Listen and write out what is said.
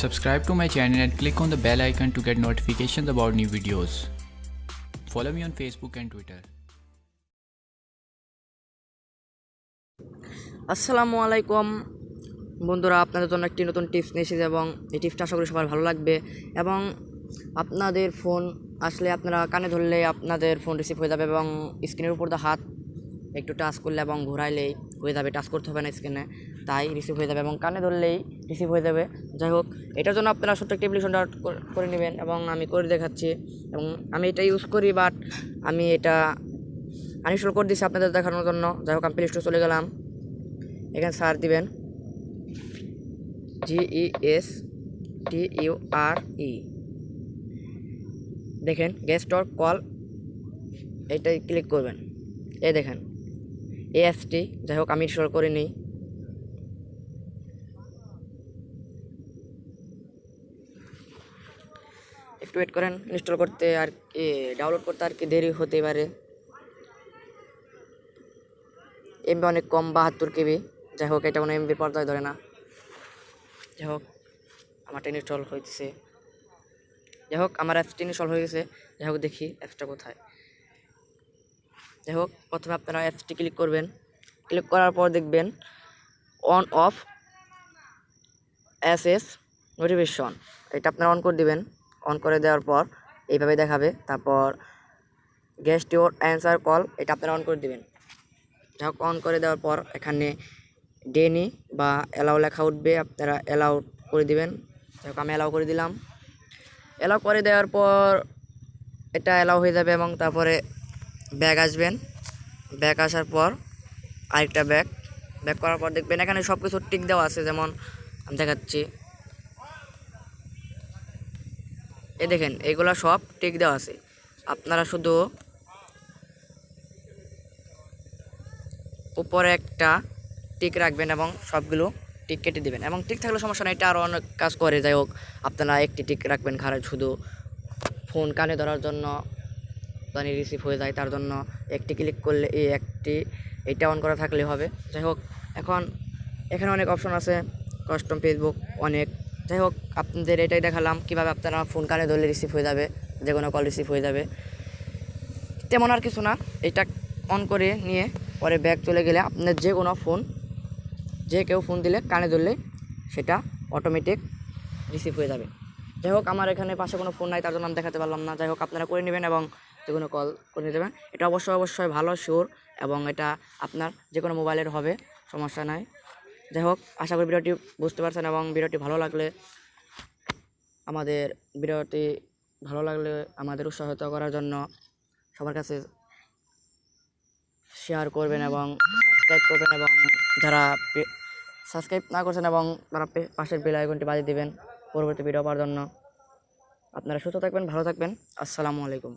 Subscribe to my channel and click on the bell icon to get notifications about new videos. Follow me on Facebook and Twitter. আসসালামু আলাইকুম বন্ধুরা, আপনাদের জন্য একটি নতুন tips নিয়ে এসেছি এবং এই টিপসটা আশা করি সবার ভালো লাগবে এবং আপনাদের ফোন আসলে আপনারা কানে ধরলে আপনাদের ফোন রিসিভ হয়ে যাবে এবং স্ক্রিনের উপর দিয়ে হাত একটু টাচ করলে এবং ঘোরাইলেই হয়ে যাবে, টাচ করতে হবে না স্ক্রিনে তাই রিসিভ হয়ে যাবে এবং কানে ধরলেই রিসিভ হয়ে যাবে। যাই হোক, এটার জন্য আপনারা ছোট্ট একটি অ্যাপ্লিকেশন করে নেবেন এবং আমি করে দেখাচ্ছি এবং আমি এটা ইউজ করি বাট আমি এটা আনইনস্টল করে দিচ্ছি আপনাদের দেখানোর জন্য। যাই হোক, আমি প্লে স্টোর চলে গেলাম। এখানে সার দিবেন। ই এস টি ইউ আর ই দেখেন গেস্ট অর কল এটাই ক্লিক করবেন। এই দেখেন। এএসটি যাই হোক, আমি ইনস্টল করে নিই। একটু ওয়েট করেন ইনস্টল করতে আর কি ডাউনলোড করতে আর কি দেরি হতে পারে। এমবি অনেক কম, বাহাত্তর কেবি যাই হোক, এটা কোনো এমবি পর্দায় ধরে না। যাই হোক আমারটা ইনস্টল হয়েছে যাই হোক, আমার অ্যাপসটি ইনস্টল হয়ে গেছে। যাই হোক, দেখি অ্যাপসটা কোথায়। যাই হোক, প্রথমে আপনারা অ্যাপসটি ক্লিক করবেন। ক্লিক করার পর দেখবেন on off S S notification এটা আপনারা অন করে দিবেন। অন করে দেওয়ার পর এইভাবে দেখাবে। তারপর গেস্ট ইউর অ্যান্সার কল এটা আপনারা অন করে দিবেন। যাই অন করে দেওয়ার পর এখানে ডেনি বা অ্যালাউ লেখা উঠবে। আপনারা অ্যালাউ করে দিবেন। যাই আমি অ্যালাউ করে দিলাম। অ্যালাউ করে দেওয়ার পর এটা অ্যালাউ হয়ে যাবে এবং তারপরে ব্যাগ আসবেন। ব্যাগ আসার পর আরেকটা ব্যাগ। ব্যাগ করার পর দেখবেন এখানে সব কিছু টিক দেওয়া আছে, যেমন আমি দেখাচ্ছি। এ দেখেন, এগুলো সব টিক দেওয়া আছে। আপনারা শুধু উপরে একটা টিক রাখবেন এবং সবগুলো টিক কেটে দিবেন। এবং টিক থাকলে সমস্যা নেই, এটা আরও অনেক কাজ করে। যাই হোক, আপনারা একটি টিক রাখবেন ঘাড়ে শুধু ফোন কানে ধরার জন্য। জানি রিসিভ হয়ে যায়, তার জন্য একটি ক্লিক করলে এই একটি, এটা অন করা থাকলে হবে। যাই হোক, এখন এখানে অনেক অপশন আছে কাস্টম ফেসবুক অনেক। যাই হোক, আপনাদের এটাই দেখালাম, কীভাবে আপনারা ফোন কানে ধরলে রিসিভ হয়ে যাবে, যে কোনো কল রিসিভ হয়ে যাবে। তেমন আর কিছু না, এটা অন করে নিয়ে পরে ব্যাগ চলে গেলে আপনার যে কোনো ফোন যে কেউ ফোন দিলে কানে ধরলে সেটা অটোমেটিক রিসিভ হয়ে যাবে। যাই হোক, আমার এখানে পাশে কোনো ফোন নাই, তার জন্য আমি দেখাতে পারলাম না। যাই হোক, আপনারা করে নেবেন এবং যে কোনো কল করে নিতে দেবেন। এটা অবশ্যই অবশ্যই ভালো শিওর এবং এটা আপনার যে কোনো মোবাইলের হবে, সমস্যা নাই। যাই হোক, আশা করি ভিডিওটি বুঝতে পারছেন এবং ভিডিওটি ভালো লাগলে আমাদের ভিডিওটি ভালো লাগলে আমাদের উৎসাহিত করার জন্য সবার কাছে শেয়ার করবেন এবং সাবস্ক্রাইব করবেন এবং যারা সাবস্ক্রাইব না করছেন এবং তারা পাশের বেল আইকনটি বাজিয়ে দিবেন পরবর্তী ভিডিও পাওয়ার জন্য। আপনারা সুস্থ থাকবেন, ভালো থাকবেন। আসসালামু আলাইকুম।